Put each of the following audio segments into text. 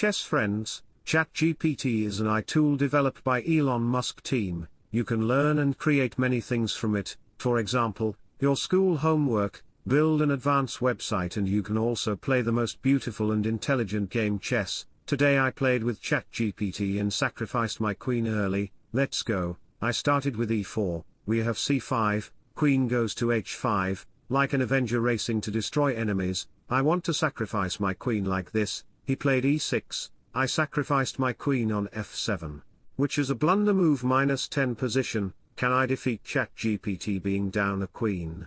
chess friends, ChatGPT is an AI tool developed by Elon Musk team. You can learn and create many things from it, for example, your school homework, build an advanced website and you can also play the most beautiful and intelligent game chess. Today I played with ChatGPT and sacrificed my queen early, let's go, I started with e4, we have c5, queen goes to h5, like an Avenger racing to destroy enemies, I want to sacrifice my queen like this, he played e6, I sacrificed my queen on f7. Which is a blunder move minus 10 position, can I defeat ChatGPT being down a queen?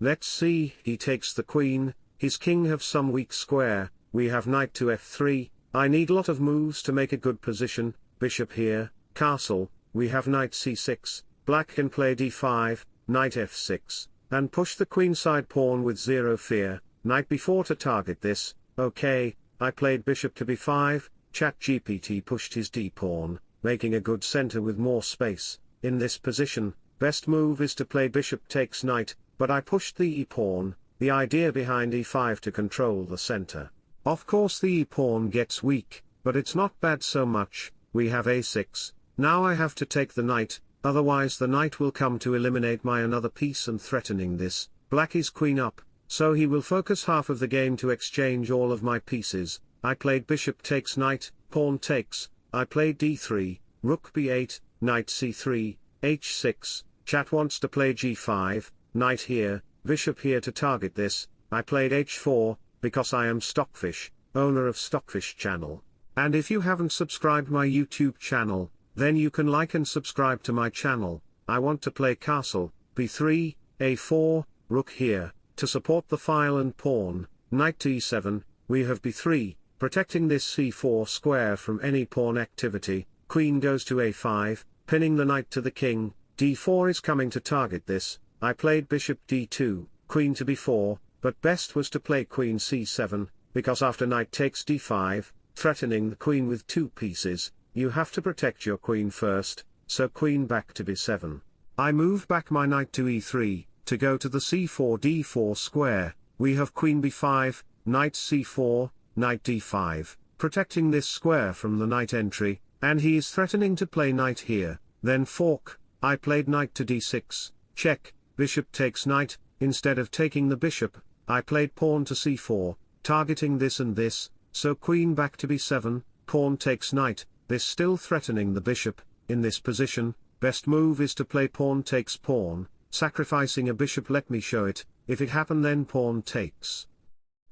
Let's see, he takes the queen, his king have some weak square, we have knight to f3, I need lot of moves to make a good position, bishop here, castle, we have knight c6, black can play d5, knight f6, and push the queenside pawn with zero fear, knight b4 to target this, okay, I played bishop to b5, ChatGPT pushed his d-pawn, making a good center with more space, in this position, best move is to play bishop takes knight, but I pushed the e-pawn, the idea behind e5 to control the center. Of course the e-pawn gets weak, but it's not bad so much, we have a6, now I have to take the knight, otherwise the knight will come to eliminate my another piece and threatening this, black is queen up, so he will focus half of the game to exchange all of my pieces, I played bishop takes knight, pawn takes, I played d3, rook b8, knight c3, h6, chat wants to play g5, knight here, bishop here to target this, I played h4, because I am Stockfish, owner of Stockfish channel. And if you haven't subscribed my YouTube channel, then you can like and subscribe to my channel, I want to play castle, b3, a4, rook here, to support the file and pawn, knight to e7, we have b3, protecting this c4 square from any pawn activity, queen goes to a5, pinning the knight to the king, d4 is coming to target this, I played bishop d2, queen to b4, but best was to play queen c7, because after knight takes d5, threatening the queen with two pieces, you have to protect your queen first, so queen back to b7. I move back my knight to e3, to go to the c4 d4 square, we have queen b5, knight c4, knight d5, protecting this square from the knight entry, and he is threatening to play knight here, then fork, I played knight to d6, check, bishop takes knight, instead of taking the bishop, I played pawn to c4, targeting this and this, so queen back to b7, pawn takes knight, this still threatening the bishop, in this position, best move is to play pawn takes pawn, sacrificing a bishop let me show it, if it happen then pawn takes.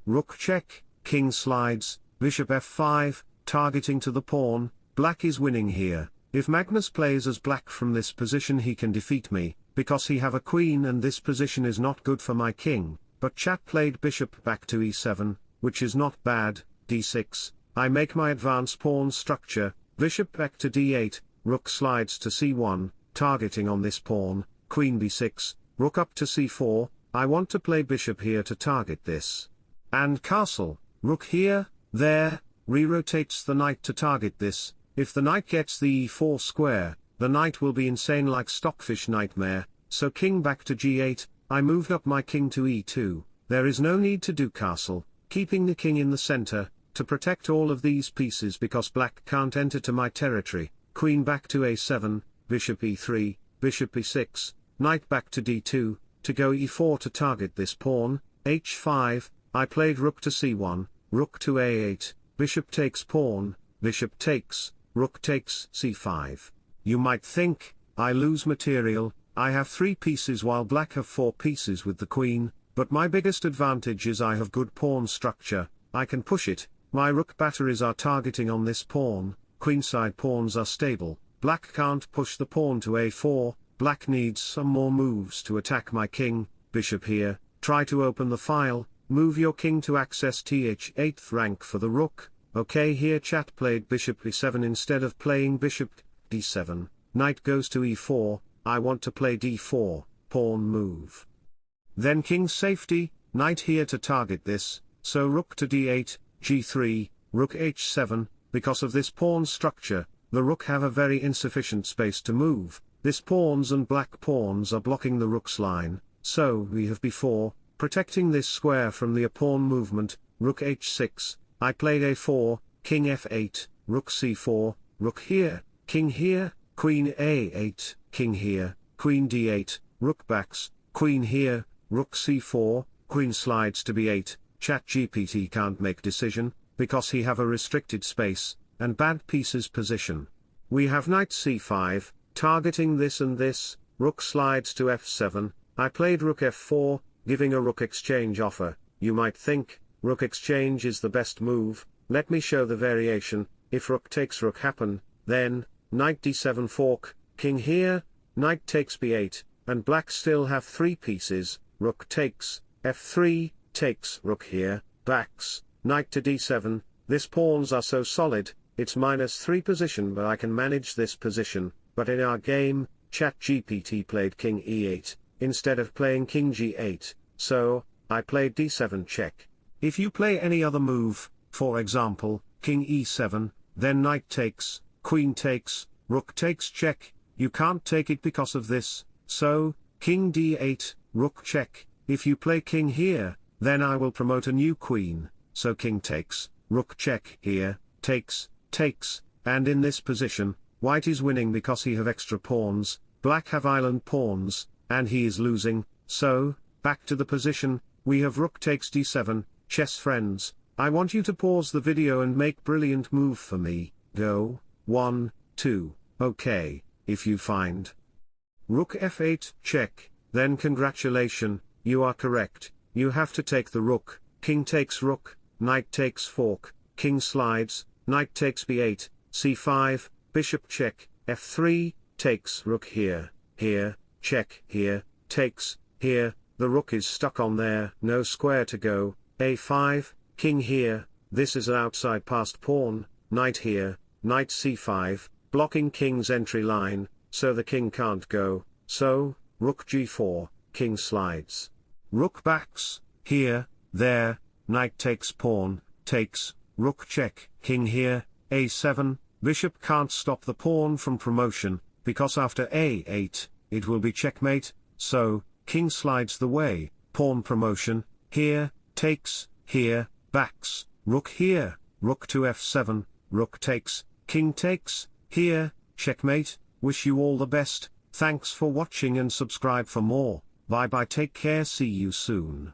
Rook check, king slides, bishop f5, targeting to the pawn, black is winning here, if Magnus plays as black from this position he can defeat me, because he have a queen and this position is not good for my king, but chat played bishop back to e7, which is not bad, d6, I make my advance pawn structure, bishop back to d8, rook slides to c1, targeting on this pawn, queen b6, rook up to c4, I want to play bishop here to target this. And castle, rook here, there, re-rotates the knight to target this, if the knight gets the e4 square, the knight will be insane like stockfish nightmare, so king back to g8, I moved up my king to e2, there is no need to do castle, keeping the king in the center, to protect all of these pieces because black can't enter to my territory, queen back to a7, bishop e3, bishop e6, knight back to d2, to go e4 to target this pawn, h5, I played rook to c1, rook to a8, bishop takes pawn, bishop takes, rook takes c5. You might think, I lose material, I have three pieces while black have four pieces with the queen, but my biggest advantage is I have good pawn structure, I can push it, my rook batteries are targeting on this pawn, queenside pawns are stable, Black can't push the pawn to a4, black needs some more moves to attack my king, bishop here, try to open the file, move your king to access th 8th rank for the rook, okay here chat played bishop e7 instead of playing bishop d7, knight goes to e4, I want to play d4, pawn move. Then king safety, knight here to target this, so rook to d8, g3, rook h7, because of this pawn structure, the rook have a very insufficient space to move, this pawns and black pawns are blocking the rook's line, so we have b4, protecting this square from the pawn movement, rook h6, I played a4, king f8, rook c4, rook here, king here, queen a8, king here, queen d8, rook backs, queen here, rook c4, queen slides to b8, ChatGPT can't make decision, because he have a restricted space, and bad pieces position. We have knight c5, targeting this and this, rook slides to f7, I played rook f4, giving a rook exchange offer, you might think, rook exchange is the best move, let me show the variation, if rook takes rook happen, then, knight d7 fork, king here, knight takes b8, and black still have three pieces, rook takes, f3, takes rook here, backs, knight to d7, this pawns are so solid, it's minus 3 position but I can manage this position, but in our game, ChatGPT played king e8, instead of playing king g8, so, I played d7 check. If you play any other move, for example, king e7, then knight takes, queen takes, rook takes check, you can't take it because of this, so, king d8, rook check, if you play king here, then I will promote a new queen, so king takes, rook check here, takes, takes, and in this position, white is winning because he have extra pawns, black have island pawns, and he is losing, so, back to the position, we have rook takes d7, chess friends, I want you to pause the video and make brilliant move for me, go, 1, 2, okay, if you find. Rook f8, check, then congratulation, you are correct, you have to take the rook, king takes rook, knight takes fork, king slides, knight takes b8, c5, bishop check, f3, takes. Rook here, here, check. Here, takes, here, the rook is stuck on there, no square to go, a5, king here, this is an outside passed pawn, knight here, knight c5, blocking king's entry line, so the king can't go, so, rook g4, king slides. Rook backs, here, there, knight takes pawn, takes, rook check, king here, a7, bishop can't stop the pawn from promotion, because after a8, it will be checkmate, so, king slides the way, pawn promotion, here, takes, here, backs, rook here, rook to f7, rook takes, king takes, here, checkmate, wish you all the best, thanks for watching and subscribe for more, bye bye take care see you soon.